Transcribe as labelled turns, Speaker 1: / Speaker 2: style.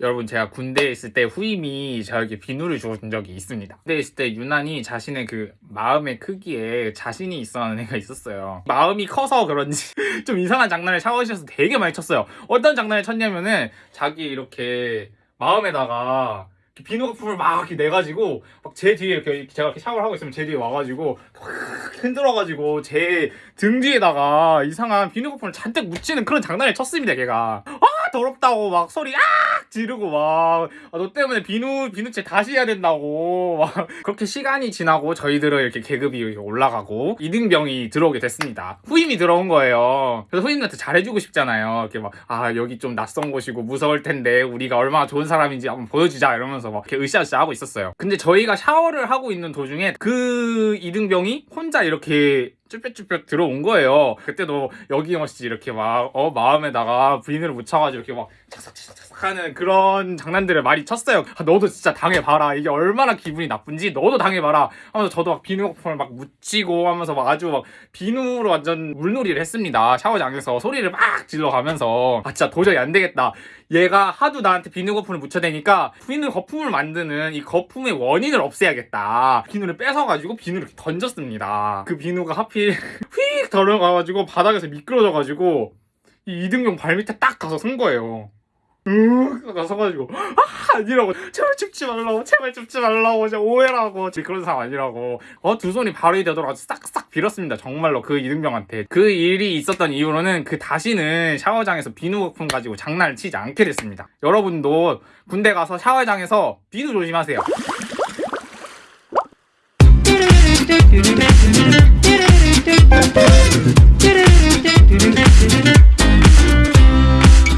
Speaker 1: 여러분 제가 군대에 있을 때 후임이 저에게 비누를 주어준 적이 있습니다. 군대에 있을 때 유난히 자신의 그 마음의 크기에 자신이 있어 하는 애가 있었어요. 마음이 커서 그런지 좀 이상한 장난을 샤워실에서 되게 많이 쳤어요. 어떤 장난을 쳤냐면은 자기 이렇게 마음에다가 비누 거품을 막 이렇게 내가지고 막 제 뒤에 이렇게 제가 이렇게 샤워를 하고 있으면 제 뒤에 와가지고 확 흔들어가지고 제 등 뒤에다가 이상한 비누 거품을 잔뜩 묻히는 그런 장난을 쳤습니다 걔가 아 더럽다고 막 소리 아 지르고 막너 때문에 비누 비누채 다시 해야 된다고. 막 그렇게 시간이 지나고 저희들은 이렇게 계급이 올라가고 이등병이 들어오게 됐습니다. 후임이 들어온 거예요. 그래서 후임한테 잘해주고 싶잖아요. 이렇게 막 아 여기 좀 낯선 곳이고 무서울 텐데 우리가 얼마나 좋은 사람인지 한번 보여주자 이러면서 막 이렇게 으쌰으쌰 하고 있었어요. 근데 저희가 샤워를 하고 있는 도중에 그 이등병이 혼자 이렇게 쭈뼛쭈뼛 들어온 거예요. 그때도 여기없이 이렇게 막, 어, 마음에다가 비누를 묻혀가지고 이렇게 막 하는 그런 장난들을 많이 쳤어요. 아, 너도 진짜 당해봐라. 이게 얼마나 기분이 나쁜지 너도 당해봐라. 하면서 저도 막 비누 거품을 막 묻히고 하면서 막 아주 막 비누로 완전 물놀이를 했습니다. 샤워장에서 소리를 막 질러가면서 아, 진짜 도저히 안 되겠다. 얘가 하도 나한테 비누 거품을 묻혀대니까 비누 거품을 만드는 이 거품의 원인을 없애야겠다. 비누를 뺏어가지고 비누를 이렇게 던졌습니다. 그 비누가 하필 휙 들어가가지고 바닥에서 미끄러져가지고 이 이등병 발밑에 딱 가서 선 거예요. 으 가서가지고 아 아니라고. 제발 죽지 말라고 제발 죽지 말라고 진짜 오해라고. 진짜 그런 사람 아니라고. 어 두 손이 발이 되도록 아주 싹싹 빌었습니다. 정말로 그 이등병한테. 그 일이 있었던 이후로는 그 다시는 샤워장에서 비누 거품 가지고 장난을 치지 않게 됐습니다. 여러분도 군대 가서 샤워장에서 비누 조심하세요